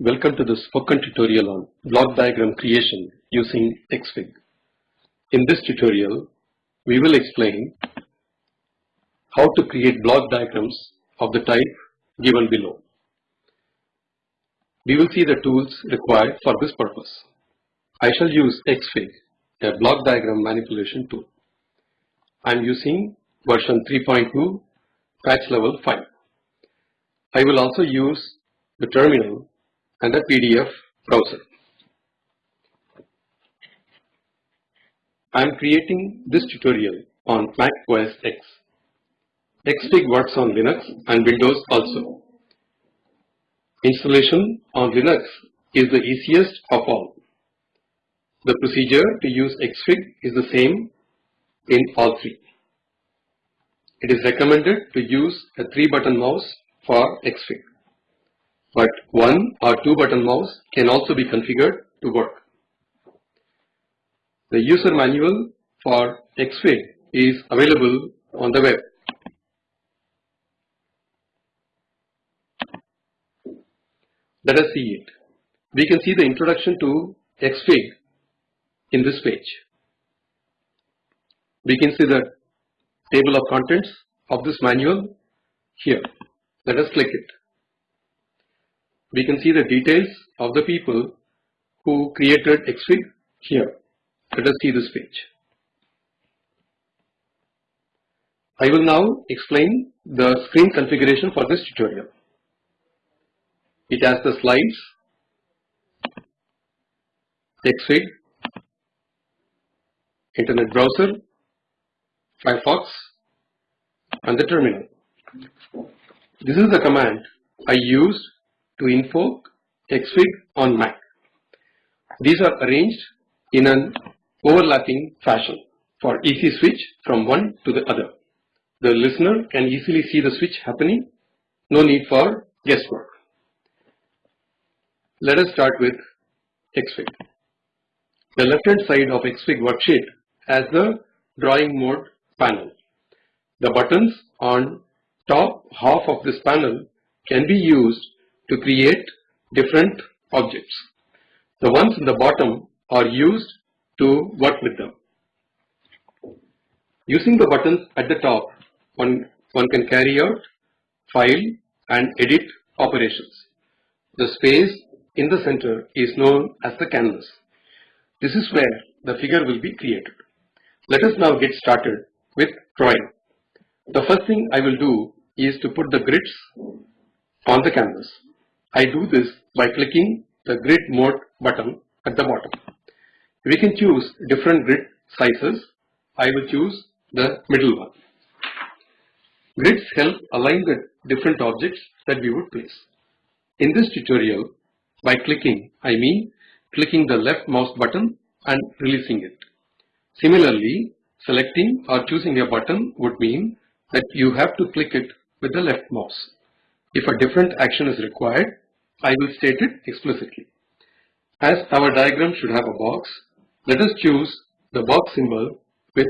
Welcome to the spoken tutorial on block diagram creation using Xfig. In this tutorial, we will explain how to create block diagrams of the type given below. We will see the tools required for this purpose. I shall use Xfig, a block diagram manipulation tool. I am using version 3.2 patch level 5. I will also use the terminal and the PDF browser. I am creating this tutorial on Mac OS X. Xfig works on Linux and Windows also. Installation on Linux is the easiest of all. The procedure to use Xfig is the same in all three. It is recommended to use a 3 button mouse for Xfig but one or two button mouse can also be configured to work. The user manual for Xfig is available on the web. Let us see it. We can see the introduction to Xfig in this page. We can see the table of contents of this manual here. Let us click it we can see the details of the people who created Xfig here. Let us see this page. I will now explain the screen configuration for this tutorial. It has the slides, Xfig, internet browser, Firefox and the terminal. This is the command I used to invoke Xfig on Mac. These are arranged in an overlapping fashion for easy switch from one to the other. The listener can easily see the switch happening, no need for guesswork. Let us start with Xfig. The left hand side of Xfig worksheet has the drawing mode panel. The buttons on top half of this panel can be used to create different objects. The ones in the bottom are used to work with them. Using the buttons at the top, one, one can carry out file and edit operations. The space in the center is known as the canvas. This is where the figure will be created. Let us now get started with drawing. The first thing I will do is to put the grids on the canvas. I do this by clicking the grid mode button at the bottom. We can choose different grid sizes. I will choose the middle one. Grids help align the different objects that we would place. In this tutorial, by clicking, I mean clicking the left mouse button and releasing it. Similarly, selecting or choosing a button would mean that you have to click it with the left mouse. If a different action is required, I will state it explicitly. As our diagram should have a box, let us choose the box symbol with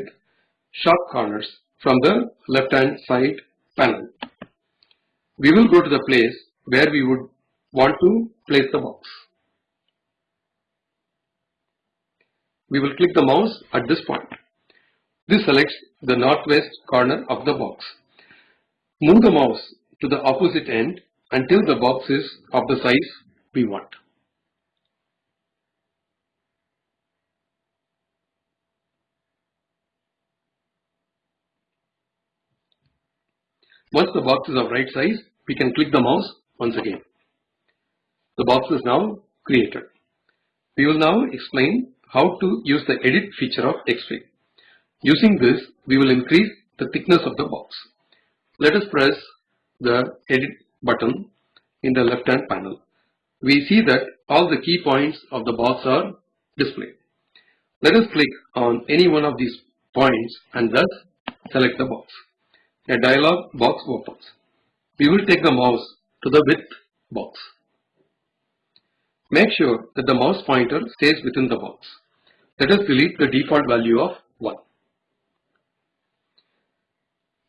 sharp corners from the left hand side panel. We will go to the place where we would want to place the box. We will click the mouse at this point. This selects the northwest corner of the box. Move the mouse to the opposite end until the box is of the size we want. Once the box is of right size, we can click the mouse once again. The box is now created. We will now explain how to use the edit feature of Xfig. Using this, we will increase the thickness of the box. Let us press the edit button in the left hand panel. We see that all the key points of the box are displayed. Let us click on any one of these points and thus select the box. A dialog box opens. We will take the mouse to the width box. Make sure that the mouse pointer stays within the box. Let us delete the default value of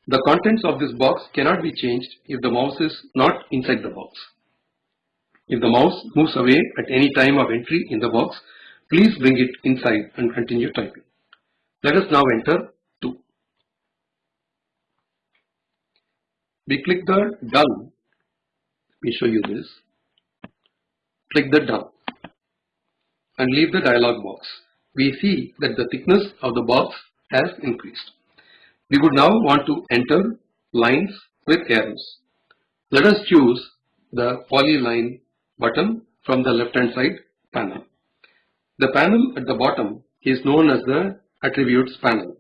The contents of this box cannot be changed if the mouse is not inside the box. If the mouse moves away at any time of entry in the box, please bring it inside and continue typing. Let us now enter 2. We click the done. Let me show you this. Click the done and leave the dialog box. We see that the thickness of the box has increased. We would now want to enter lines with arrows. Let us choose the polyline button from the left hand side panel. The panel at the bottom is known as the attributes panel.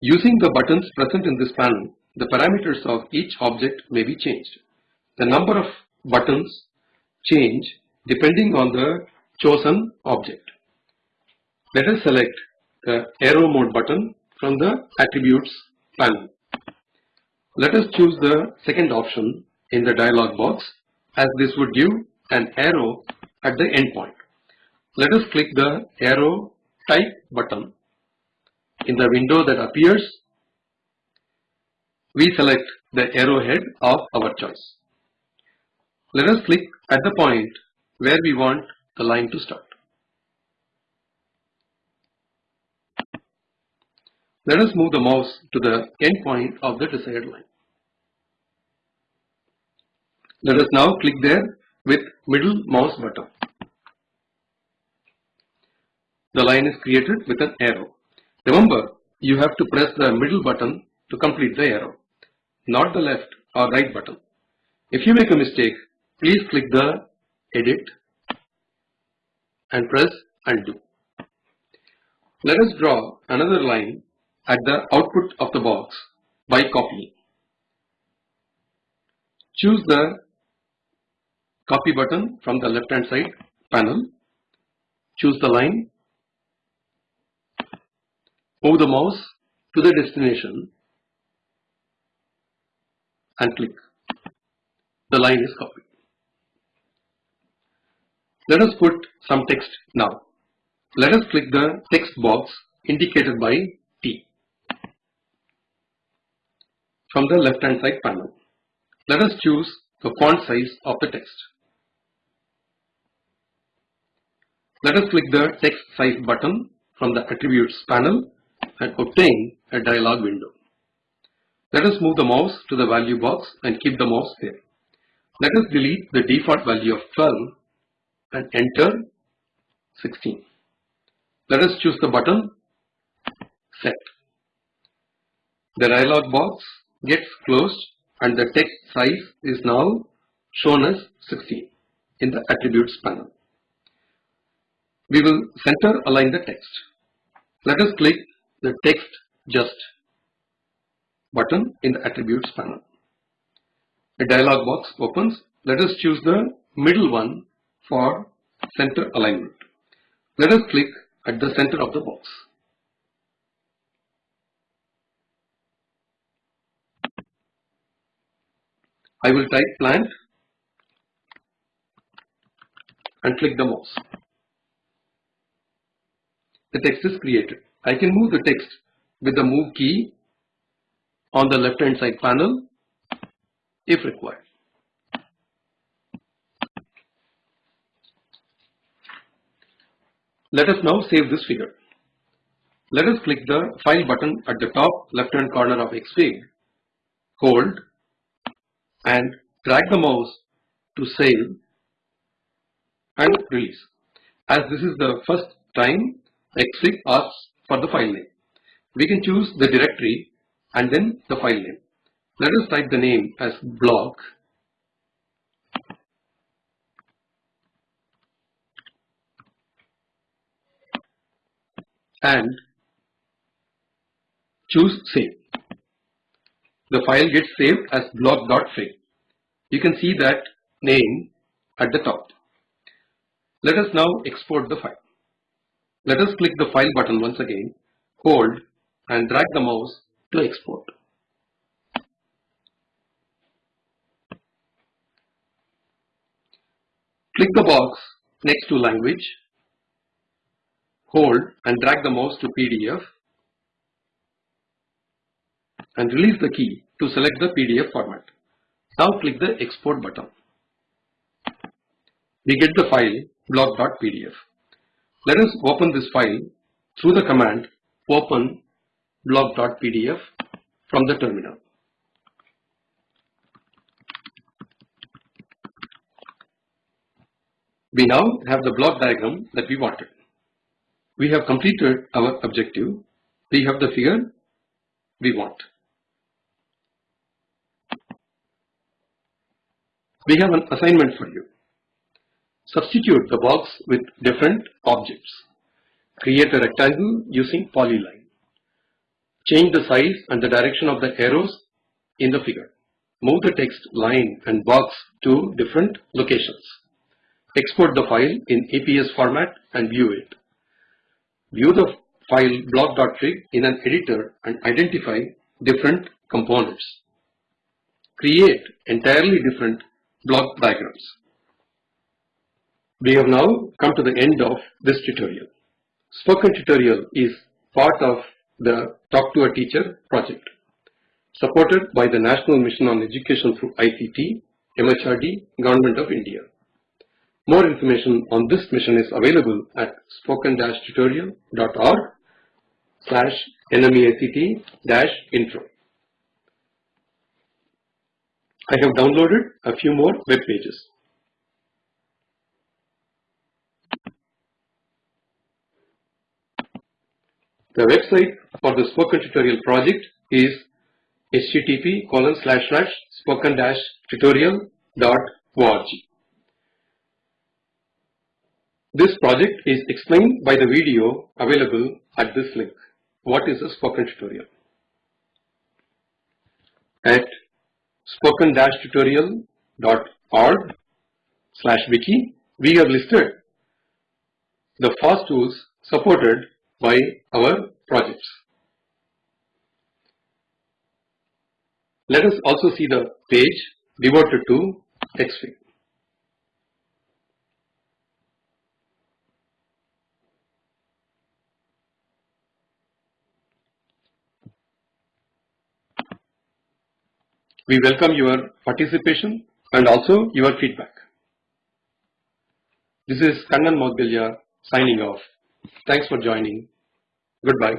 Using the buttons present in this panel, the parameters of each object may be changed. The number of buttons change depending on the chosen object. Let us select the arrow mode button from the attributes panel. Let us choose the second option in the dialog box as this would give an arrow at the endpoint. Let us click the arrow type button. In the window that appears, we select the arrowhead of our choice. Let us click at the point where we want the line to start. Let us move the mouse to the end point of the desired line. Let us now click there with middle mouse button. The line is created with an arrow. Remember, you have to press the middle button to complete the arrow, not the left or right button. If you make a mistake, please click the edit and press undo. Let us draw another line at the output of the box by copying. Choose the copy button from the left hand side panel. Choose the line. Move the mouse to the destination and click. The line is copied. Let us put some text now. Let us click the text box indicated by T from the left hand side panel. Let us choose the font size of the text. Let us click the text size button from the attributes panel and obtain a dialog window. Let us move the mouse to the value box and keep the mouse there. Let us delete the default value of 12 and enter 16. Let us choose the button set. The dialog box gets closed and the text size is now shown as 16 in the attributes panel. We will center align the text. Let us click the text just button in the attributes panel. A dialog box opens. Let us choose the middle one for center alignment. Let us click at the center of the box. I will type plant and click the mouse. The text is created. I can move the text with the move key on the left hand side panel if required. Let us now save this figure. Let us click the file button at the top left hand corner of Xfig, hold and drag the mouse to save and release. As this is the first time Xfig asks for the file name. We can choose the directory and then the file name. Let us type the name as block and choose save. The file gets saved as block.fig. You can see that name at the top. Let us now export the file. Let us click the file button once again, hold and drag the mouse to export. Click the box next to language hold and drag the mouse to PDF and release the key to select the PDF format. Now click the export button. we get the file block.pdf. Let us open this file through the command open block.pdf from the terminal. We now have the block diagram that we wanted. We have completed our objective. We have the figure we want. We have an assignment for you. Substitute the box with different objects. Create a rectangle using polyline. Change the size and the direction of the arrows in the figure. Move the text line and box to different locations. Export the file in EPS format and view it. View the file block.fig in an editor and identify different components. Create entirely different block diagrams. We have now come to the end of this tutorial. Spoken tutorial is part of the Talk to a Teacher project supported by the National Mission on Education through ICT, MHRD, Government of India. More information on this mission is available at spoken-tutorial.org slash nmeict-intro. I have downloaded a few more web pages. The website for the Spoken Tutorial project is http colon slash slash spoken dash tutorial dot org. This project is explained by the video available at this link. What is a spoken tutorial? At spoken-tutorial.org slash wiki, we have listed the FOSS tools supported by our projects. Let us also see the page devoted to XFIG. We welcome your participation and also your feedback. This is Kannan Moudgalya signing off. Thanks for joining. Goodbye.